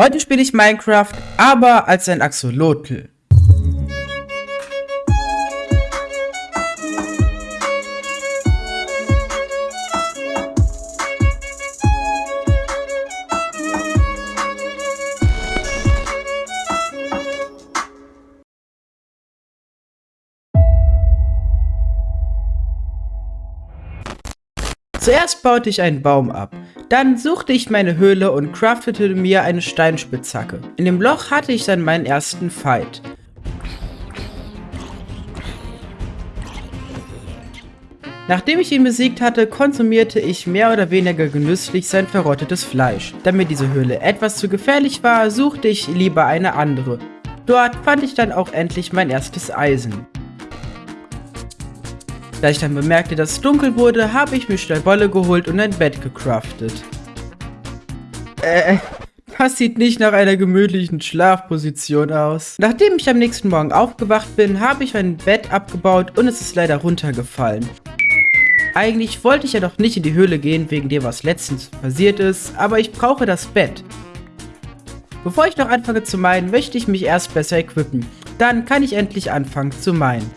Heute spiele ich Minecraft, aber als ein Axolotl. Zuerst baute ich einen Baum ab. Dann suchte ich meine Höhle und craftete mir eine Steinspitzhacke. In dem Loch hatte ich dann meinen ersten Fight. Nachdem ich ihn besiegt hatte, konsumierte ich mehr oder weniger genüsslich sein verrottetes Fleisch. Da mir diese Höhle etwas zu gefährlich war, suchte ich lieber eine andere. Dort fand ich dann auch endlich mein erstes Eisen. Da ich dann bemerkte, dass es dunkel wurde, habe ich mir schnell Wolle geholt und ein Bett gecraftet. Äh, das sieht nicht nach einer gemütlichen Schlafposition aus. Nachdem ich am nächsten Morgen aufgewacht bin, habe ich mein Bett abgebaut und es ist leider runtergefallen. Eigentlich wollte ich ja doch nicht in die Höhle gehen, wegen dem was letztens passiert ist, aber ich brauche das Bett. Bevor ich noch anfange zu meinen, möchte ich mich erst besser equippen. Dann kann ich endlich anfangen zu meinen.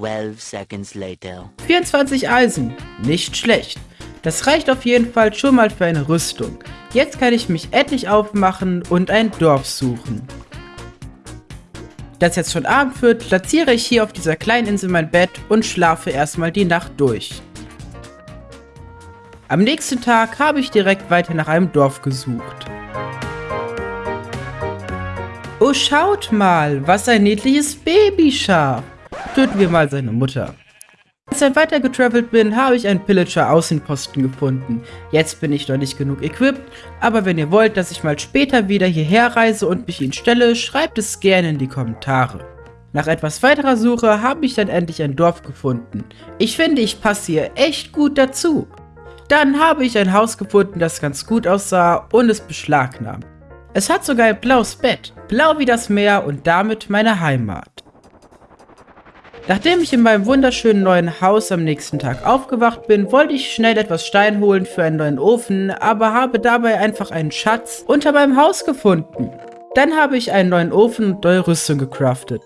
12 seconds later. 24 Eisen. Nicht schlecht. Das reicht auf jeden Fall schon mal für eine Rüstung. Jetzt kann ich mich endlich aufmachen und ein Dorf suchen. Da es jetzt schon Abend wird, platziere ich hier auf dieser kleinen Insel mein Bett und schlafe erstmal die Nacht durch. Am nächsten Tag habe ich direkt weiter nach einem Dorf gesucht. Oh, schaut mal, was ein niedliches Babyschaf. Töten wir mal seine Mutter. Als ich weiter getravelt bin, habe ich einen Pillager Außenposten gefunden. Jetzt bin ich noch nicht genug equipped, aber wenn ihr wollt, dass ich mal später wieder hierher reise und mich ihn stelle, schreibt es gerne in die Kommentare. Nach etwas weiterer Suche habe ich dann endlich ein Dorf gefunden. Ich finde, ich passe hier echt gut dazu. Dann habe ich ein Haus gefunden, das ganz gut aussah und es beschlagnahmt. Es hat sogar ein blaues Bett, blau wie das Meer und damit meine Heimat. Nachdem ich in meinem wunderschönen neuen Haus am nächsten Tag aufgewacht bin, wollte ich schnell etwas Stein holen für einen neuen Ofen, aber habe dabei einfach einen Schatz unter meinem Haus gefunden. Dann habe ich einen neuen Ofen und neue Rüstung gecraftet.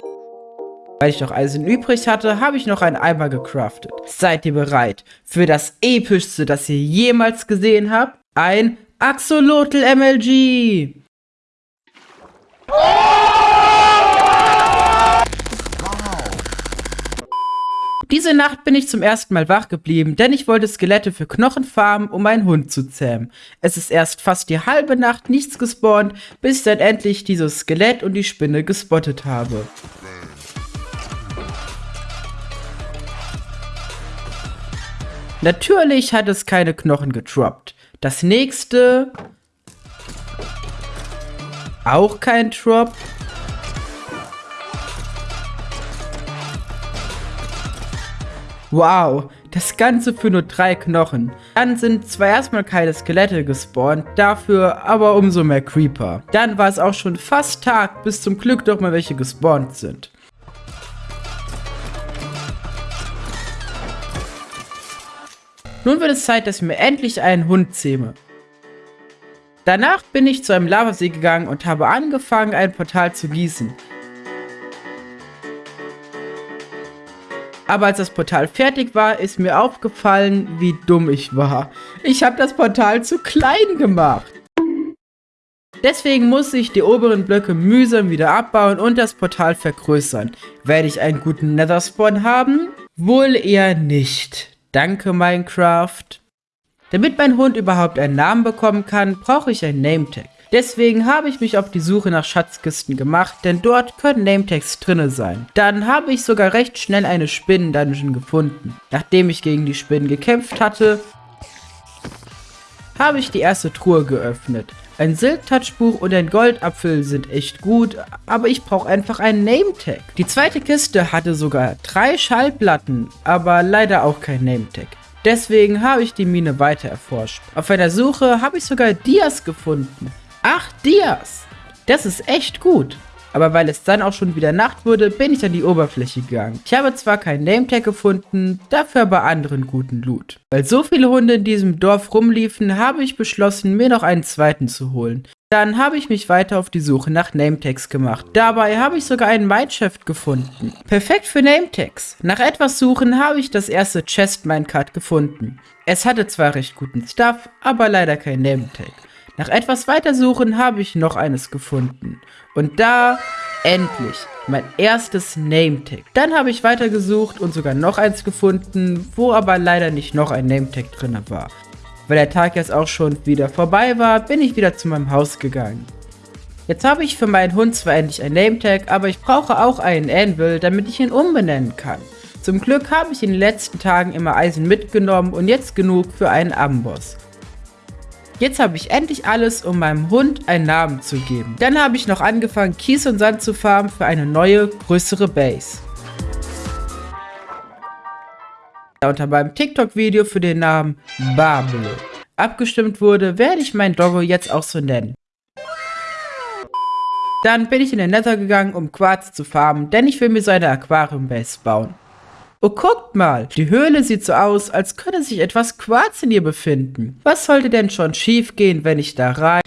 Weil ich noch Eisen übrig hatte, habe ich noch einen Eimer gecraftet. Seid ihr bereit für das epischste, das ihr jemals gesehen habt? Ein Axolotl MLG! Diese Nacht bin ich zum ersten Mal wach geblieben, denn ich wollte Skelette für Knochen farmen, um meinen Hund zu zähmen. Es ist erst fast die halbe Nacht nichts gespawnt, bis ich dann endlich dieses Skelett und die Spinne gespottet habe. Natürlich hat es keine Knochen getroppt. Das nächste... Auch kein Drop. Wow, das Ganze für nur drei Knochen. Dann sind zwar erstmal keine Skelette gespawnt, dafür aber umso mehr Creeper. Dann war es auch schon fast Tag, bis zum Glück doch mal welche gespawnt sind. Nun wird es Zeit, dass ich mir endlich einen Hund zähme. Danach bin ich zu einem Lavasee gegangen und habe angefangen, ein Portal zu gießen. Aber als das Portal fertig war, ist mir aufgefallen, wie dumm ich war. Ich habe das Portal zu klein gemacht. Deswegen muss ich die oberen Blöcke mühsam wieder abbauen und das Portal vergrößern. Werde ich einen guten Nether-Spawn haben? Wohl eher nicht. Danke, Minecraft. Damit mein Hund überhaupt einen Namen bekommen kann, brauche ich ein Nametag. Deswegen habe ich mich auf die Suche nach Schatzkisten gemacht, denn dort können Nametags drinne sein. Dann habe ich sogar recht schnell eine Spinnen-Dungeon gefunden. Nachdem ich gegen die Spinnen gekämpft hatte, habe ich die erste Truhe geöffnet. Ein Silk-Touch-Buch und ein Goldapfel sind echt gut, aber ich brauche einfach einen Nametag. Die zweite Kiste hatte sogar drei Schallplatten, aber leider auch kein Nametag. Deswegen habe ich die Mine weiter erforscht. Auf einer Suche habe ich sogar Dias gefunden. Dias! Das ist echt gut. Aber weil es dann auch schon wieder Nacht wurde, bin ich an die Oberfläche gegangen. Ich habe zwar keinen Nametag gefunden, dafür aber anderen guten Loot. Weil so viele Hunde in diesem Dorf rumliefen, habe ich beschlossen, mir noch einen zweiten zu holen. Dann habe ich mich weiter auf die Suche nach Nametags gemacht. Dabei habe ich sogar einen Mindshift gefunden. Perfekt für Nametags. Nach etwas Suchen habe ich das erste Chest Minecart gefunden. Es hatte zwar recht guten Stuff, aber leider kein Nametag. Nach etwas weiter Suchen habe ich noch eines gefunden. Und da, endlich, mein erstes Nametag. Dann habe ich weitergesucht und sogar noch eins gefunden, wo aber leider nicht noch ein Nametag drin war. Weil der Tag jetzt auch schon wieder vorbei war, bin ich wieder zu meinem Haus gegangen. Jetzt habe ich für meinen Hund zwar endlich ein Nametag, aber ich brauche auch einen Anvil, damit ich ihn umbenennen kann. Zum Glück habe ich in den letzten Tagen immer Eisen mitgenommen und jetzt genug für einen Amboss. Jetzt habe ich endlich alles, um meinem Hund einen Namen zu geben. Dann habe ich noch angefangen, Kies und Sand zu farmen für eine neue, größere Base. unter meinem TikTok-Video für den Namen Babel abgestimmt wurde, werde ich mein Doggo jetzt auch so nennen. Dann bin ich in den Nether gegangen, um Quarz zu farmen, denn ich will mir so eine Aquarium-Base bauen. Oh, guckt mal, die Höhle sieht so aus, als könnte sich etwas Quarz in ihr befinden. Was sollte denn schon schief gehen, wenn ich da rein...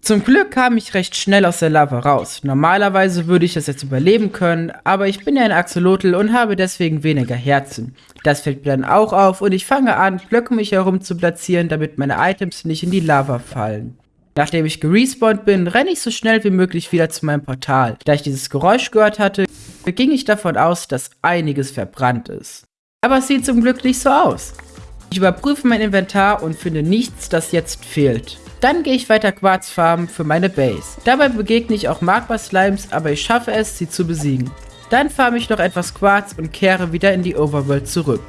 Zum Glück kam ich recht schnell aus der Lava raus. Normalerweise würde ich das jetzt überleben können, aber ich bin ja ein Axolotl und habe deswegen weniger Herzen. Das fällt mir dann auch auf und ich fange an, Blöcke mich herum zu platzieren, damit meine Items nicht in die Lava fallen. Nachdem ich gerespawnt bin, renne ich so schnell wie möglich wieder zu meinem Portal. Da ich dieses Geräusch gehört hatte, ging ich davon aus, dass einiges verbrannt ist. Aber es sieht zum Glück nicht so aus. Ich überprüfe mein Inventar und finde nichts, das jetzt fehlt. Dann gehe ich weiter Quarz farmen für meine Base. Dabei begegne ich auch Magma Slimes, aber ich schaffe es, sie zu besiegen. Dann farme ich noch etwas Quarz und kehre wieder in die Overworld zurück.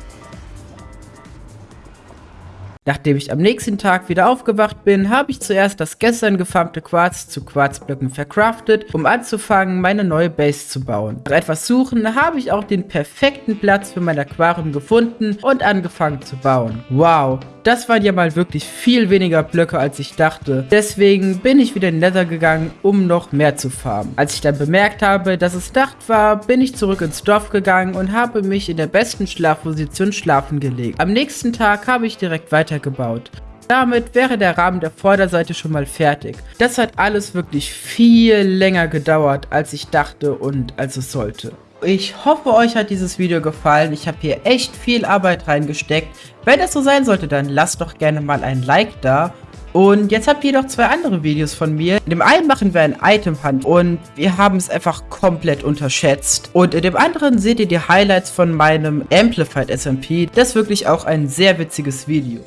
Nachdem ich am nächsten Tag wieder aufgewacht bin, habe ich zuerst das gestern gefarmte Quarz zu Quarzblöcken verkraftet, um anzufangen, meine neue Base zu bauen. Nach etwas Suchen habe ich auch den perfekten Platz für mein Aquarium gefunden und angefangen zu bauen. Wow, das waren ja mal wirklich viel weniger Blöcke, als ich dachte. Deswegen bin ich wieder in Nether gegangen, um noch mehr zu farmen. Als ich dann bemerkt habe, dass es Nacht war, bin ich zurück ins Dorf gegangen und habe mich in der besten Schlafposition schlafen gelegt. Am nächsten Tag habe ich direkt weitergebaut. Damit wäre der Rahmen der Vorderseite schon mal fertig. Das hat alles wirklich viel länger gedauert, als ich dachte und als es sollte. Ich hoffe, euch hat dieses Video gefallen. Ich habe hier echt viel Arbeit reingesteckt. Wenn das so sein sollte, dann lasst doch gerne mal ein Like da. Und jetzt habt ihr noch zwei andere Videos von mir. In dem einen machen wir ein Item Hunt und wir haben es einfach komplett unterschätzt. Und in dem anderen seht ihr die Highlights von meinem Amplified SMP. Das ist wirklich auch ein sehr witziges Video.